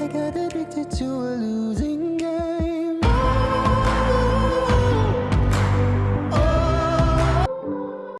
I got addicted to a illusion